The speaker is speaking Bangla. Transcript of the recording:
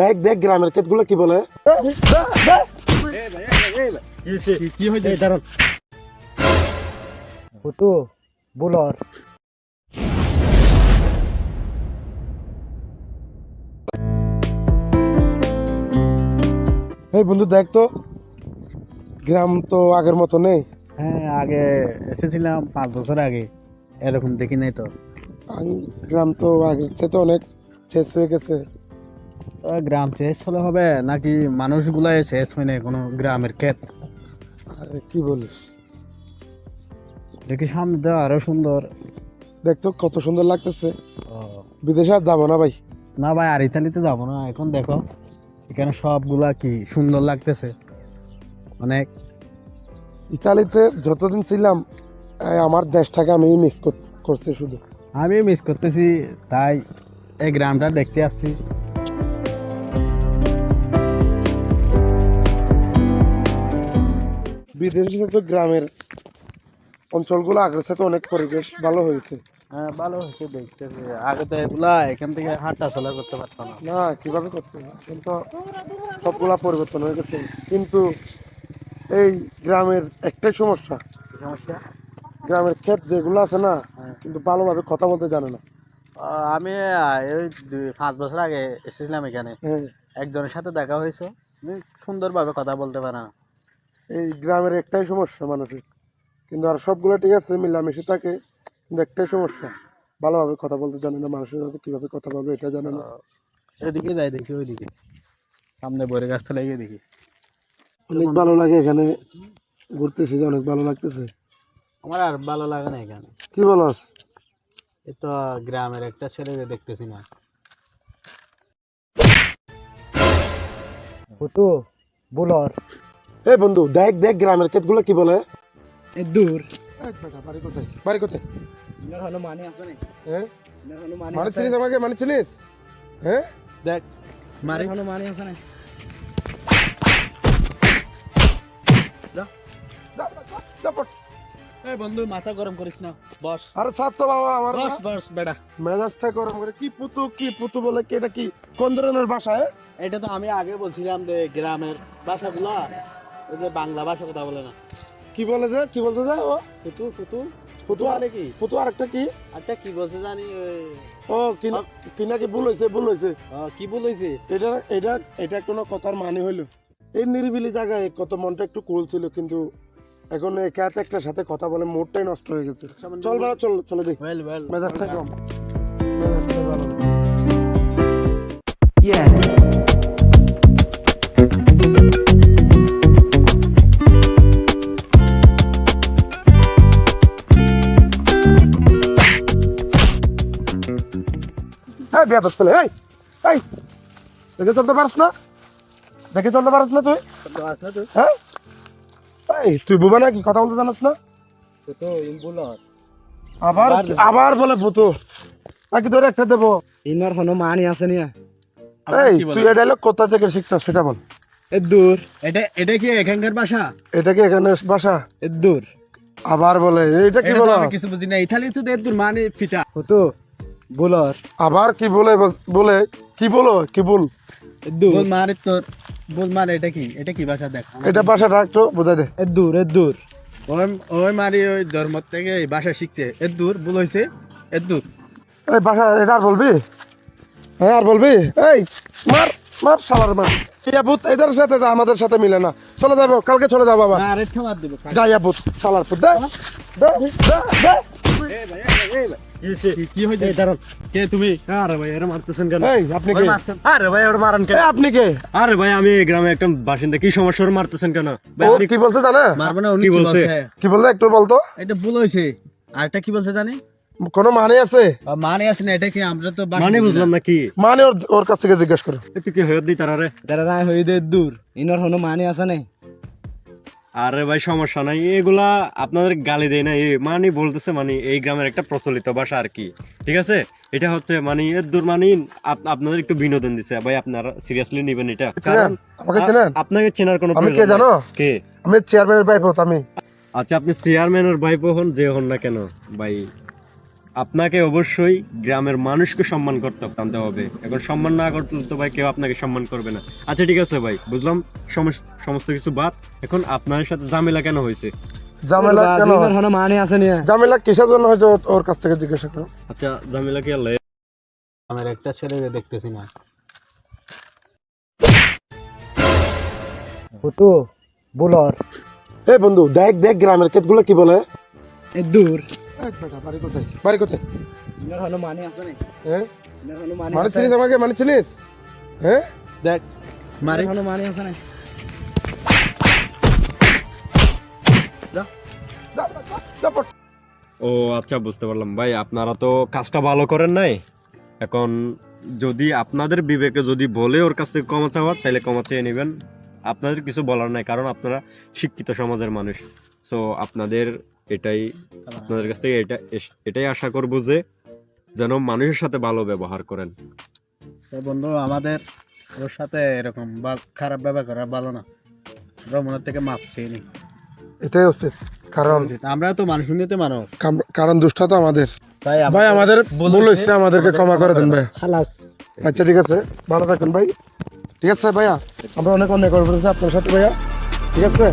দেখ দেখ গ্রামের ক্ষেতগুলো কি বলে? কি হয়েছে দাঁড়ান ফুটু বুলর। এই বন্ধু দেখ তো। গ্রাম তো আগের মতো নেই। হ্যাঁ আগে এসেছিলাম পাঁচ বছর আগে। এরকম দেখি নাই তো। গ্রাম তো আগের থেকে অনেক শেষ হয়ে গেছে। গ্রাম শেষ হলে হবে নাকি মানুষগুলাই শেষ হয় না কোনো গ্রামের ক্ষেত? আরে কি বলিস? দেখি সামনে আরও সুন্দর। দেখ তো কত সুন্দর লাগতেছে। বিদেশে আর যাব না ভাই। না ভাই আর ইতালিতে যাব না। এখন দেখো এখানে সবগুলা কি সুন্দর লাগতেছে। অনেক। ইতালিতে যতদিন ছিলাম আমার দেশটাকে আমি মিস করছি শুধু। আমি মিস করতেছি তাই এই গ্রামটা দেখতে আসছি। বিদেশে তো গ্রামের অঞ্চলগুলো আগের সাথে অনেক পরিবেশ ভালো হয়েছে। হ্যাঁ ভালো হয়েছে দেখতেছি। আগে তো এগুলা এখান থেকে হাঁটা চলা করতে পারতাম না। না কীভাবে করতে হবে? কিন্তু সবগুলা পরিবর্তন হয়ে গেছে। কিন্তু এই গ্রামের একটাই সমস্যা। সমস্যা? গ্রামের ক্ষেত যেগুলো আছে না। কিন্তু ভালোভাবে কথা বলতে জানে না। আহ, আমি এই দুই- পাঁচ বছর আগে এসেছিলাম এখানে। হ্যাঁ। একজনের সাথে দেখা হয়েছে। সুন্দরভাবে কথা বলতে পারে না। এই গ্রামের একটাই সমস্যা মানুষের। কিন্তু আর সবগুলো ঠিক আছে মিলামিশে থাকে কিন্তু একটাই সমস্যা। ভালোভাবে কথা বলতে জানে না মানুষের সাথে কীভাবে কথা বলবে এটা জানে না। এদিকে যাই দেখি ওইদিকে। সামনে বরে গাছটা লাগিয়ে দেখি। অনেক ভালো লাগে এখানে ঘুরতেছি যে অনেক ভালো লাগতেছে। আমার আর ভালো লাগে না এখানে কি বলস এই তো গ্রামের একটা ছেলেকে দেখতেছি না ফুটু বুলর এই বন্ধু দেখ দেখ গ্রামের ক্ষেতগুলো কি বলে এই দূর বাড়ি কোথায় বাড়ি কোথায় হলো মানে আছে না হ্যাঁ মানে মানে চিনিস আমাকে মানে চিনিস হ্যাঁ দেখ মারে হলো মানে আছে না যা, যা, যা, পড়। এই বন্ধু মাথা গরম করিস না। বস। আরে সাত তো বাবা আমার বস বস বেটা মেজাজটা গরম করে। কি পুতু কি পুতু বলে কি এটা কি কোন ধরনের ভাষা? এটা তো আমি আগে বলছিলাম যে গ্রামের ভাষাগুলো ওই যে বাংলা ভাষা কথা বলে না। কি বলে যে কি বলতে যে ও? ফুটু ফুটু পুতু আর মানে কি? একটা কি? বলছে জানি ও কি না- কি ভুল ভুল কি এটা এটা এটা কোনো কথার মানে হইল। এই নিরিবিলি জায়গায় কত মনটা একটু কুল ছিল কিন্তু এখন একা হাতে একটার সাথে কথা বলে মুডটাই নষ্ট হয়ে গেছে। চল বেড়া চল চলে যাই। ওয়েল মেজাজটা কম। মেজাজটা ভালো। হ্যাঁ বিয়া দশ পেলে এই এই দেখে চলতে পারস না? দেখে চলতে পারস না তুই। হ্যাঁ? এই তুই বুবা নাকি? কথা বলতে জানাস না? ইম্বুলর আবার আবার- বলে পুতু নাকি তোর একটা দেবো? ইনার হনো মানি আছে নিয়া। এই তুই এটা হলো কোথা থেকে শিখছিস সেটা বল। এ দূর। এটা এটা কি এখানকার ভাষা? এটা কি এখানে বাসা এ দূর। আবার বলে এইটা কি এটা বলো আমি কিছু বুঝি না ইতালি তো এ দূর মানে ফিটা। বুলর আবার কি বলে বলে? কি বলো? কি বল? দূর। তোর বল মানে এটা কি? এটা কি ভাষা দেখ। এটা বাসাটা একটু বোঝাই দে। এ দূর এ দূর। ওই ওই মারি ওই ধর্ম থেকে এই ভাষা শিখছে। এ দূর বল হইছে। এ দূর। এই এটা আর বলবি? হ্যাঁ আর বলবি? এই মার মার শালার মার। এদের সাথে আমাদের সাথে মিলে না। চলে যাব কালকে চলে যাব আবার। দেব গাইয়া পুত শালার পুত দে দে দে কেন কেন বলতো এটা কি বলছে জানি কোনো মানে আছে মানে আছে না এটা কি আমরা বুঝলাম মানে ওর কাছ থেকে জিজ্ঞেস করো একটু কি হয়ে দিই তারা রায় হই দে দূর ইনর হনো মানে আছে না আরে ভাই সমস্যা নাই। এগুলা আপনাদের গালি দেয় না। এই মানে বলতেছে মানে এই গ্রামের একটা প্রচলিত ভাষা আর কি। ঠিক আছে? এটা হচ্ছে মানে এর দূর মানে আপনাদের একটু বিনোদন দিছে। ভাই আপনারা সিরিয়াসলি নেবেন এটা। আমাকে চেনেন? আপনাকে চেনার কোনো আমি কে জানো। কে? আমি চেয়ারম্যানের ভাইপো আমি। আচ্ছা আপনি চেয়ারম্যানের ভাইপো হন যে হন না কেন ভাই? আপনাকে অবশ্যই গ্রামের মানুষকে সম্মান করতে জানতে হবে। এখন সম্মান না করতে তো ভাই কেউ আপনাকে সম্মান করবে না। আচ্ছা ঠিক আছে ভাই বুঝলাম। সমস্ত কিছু বাদ। এখন আপনার সাথে ঝামেলা কেন হয়েছে? ঝামেলা কেন? মানে আছে নিয়ে ঝামেলা কিসের জন্য হয়েছে ওর কাছ থেকে জিজ্ঞাসা করো। আচ্ছা ঝামেলা কি আল্লাহ আমার একটা ছেলেকে দেখতেছি না। ফুটু বুলর এই বন্ধু দেখ দেখ গ্রামের ক্ষেতগুলো কি বলে? দূর। এই বেটা, বাড়ি কোথায়? বাড়ি কোথায়? মানে আছে না। হ্যাঁ মানে চিনিস আমাকে? মানে চিনিস? হ্যাঁ দেখ মারে। মানে আছে না। যা, যা, যা, পড়। ও আচ্ছা বুঝতে পারলাম। ভাই আপনারা তো কাজটা ভালো করেন নাই? এখন যদি আপনাদের বিবেকে যদি বলে ওর কাছ থেকে ক্ষমা চাওয়ার তাহলে ক্ষমা চেয়ে নেবেন। আপনাদের কিছু বলার নাই কারণ আপনারা শিক্ষিত সমাজের মানুষ। সো আপনাদের এটাই আপনাদের কাছ থেকে এটা এটাই আশা করব যে যেন মানুষের সাথে ভালো ব্যবহার করেন। তো বন্ধু আমাদের ওর সাথে এরকম বা- খারাপ ব্যবহার করা ভালো না। আমরা মনের থেকে মাপ চেয়ে নি এটাই উচিত কারণ আমরা তো মানুষ নিতে মানব কারণ দুষ্টা তো আমাদের। তাই ভাই আমাদের ভুল হয়েছে আমাদেরকে ক্ষমা করে দেন ভাই। খালাস। আচ্ছা ঠিক আছে ভালো থাকেন ভাই। ঠিক আছে ভাইয়া আমরা অনেক অনেক করব আপনার সাথে ভাইয়া ঠিক আছে?